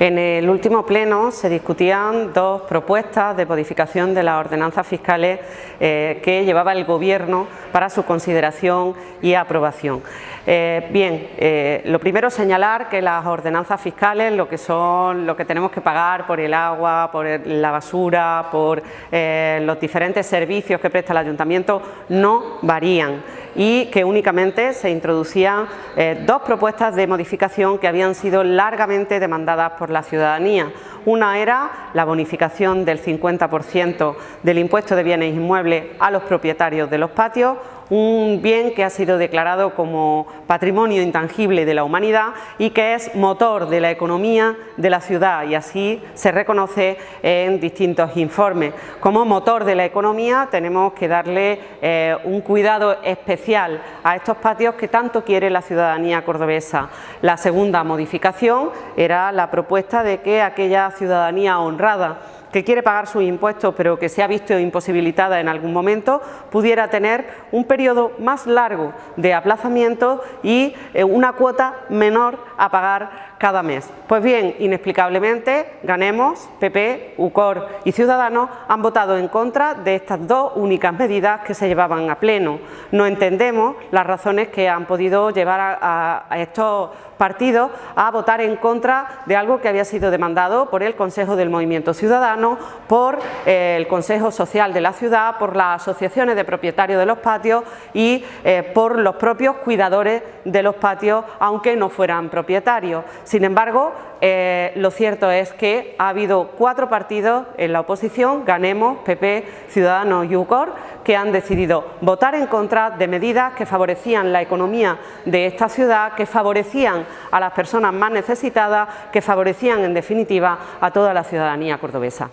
En el último pleno se discutían dos propuestas de modificación de las ordenanzas fiscales eh, que llevaba el Gobierno para su consideración y aprobación. Eh, bien, eh, lo primero señalar que las ordenanzas fiscales, lo que son lo que tenemos que pagar por el agua, por la basura, por los diferentes servicios que presta el Ayuntamiento, no varían y que únicamente se introducían dos propuestas de modificación que habían sido largamente demandadas por la ciudadanía. Una era la bonificación del 50% del impuesto de bienes inmuebles a los propietarios de los patios, un bien que ha sido declarado como patrimonio intangible de la humanidad y que es motor de la economía de la ciudad y así se reconoce en distintos informes. Como motor de la economía tenemos que darle eh, un cuidado especial a estos patios que tanto quiere la ciudadanía cordobesa. La segunda modificación era la propuesta de que aquella ciudadanía honrada que quiere pagar sus impuestos pero que se ha visto imposibilitada en algún momento, pudiera tener un periodo más largo de aplazamiento y eh, una cuota menor a pagar cada mes. Pues bien, inexplicablemente, Ganemos, PP, UCOR y Ciudadanos han votado en contra de estas dos únicas medidas que se llevaban a pleno. No entendemos las razones que han podido llevar a, estos partidos a votar en contra de algo que había sido demandado por el Consejo del Movimiento Ciudadano, por eh, el Consejo Social de la Ciudad, por las asociaciones de propietarios de los patios y eh, por los propios cuidadores de los patios, aunque no fueran propietarios. Sin embargo, eh, lo cierto es que ha habido cuatro partidos en la oposición, Ganemos, PP, Ciudadanos y UCOR, que han decidido votar en contra de medidas que favorecían la economía de esta ciudad, que favorecían a las personas más necesitadas, que favorecían en definitiva a toda la ciudadanía cordobesa.